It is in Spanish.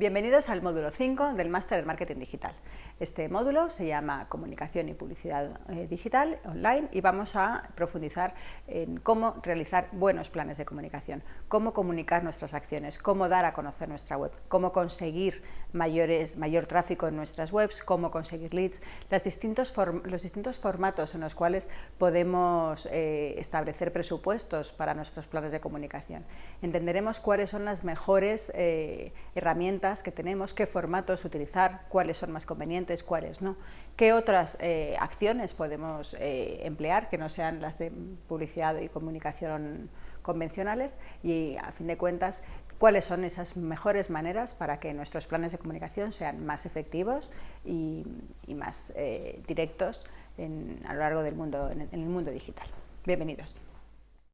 Bienvenidos al módulo 5 del Máster en Marketing Digital. Este módulo se llama Comunicación y Publicidad eh, Digital Online y vamos a profundizar en cómo realizar buenos planes de comunicación, cómo comunicar nuestras acciones, cómo dar a conocer nuestra web, cómo conseguir mayores, mayor tráfico en nuestras webs, cómo conseguir leads, los distintos formatos en los cuales podemos eh, establecer presupuestos para nuestros planes de comunicación. Entenderemos cuáles son las mejores eh, herramientas que tenemos, qué formatos utilizar, cuáles son más convenientes, cuáles no, qué otras eh, acciones podemos eh, emplear que no sean las de publicidad y comunicación convencionales y a fin de cuentas cuáles son esas mejores maneras para que nuestros planes de comunicación sean más efectivos y, más eh, directos a lo largo del mundo, en el mundo digital. Bienvenidos.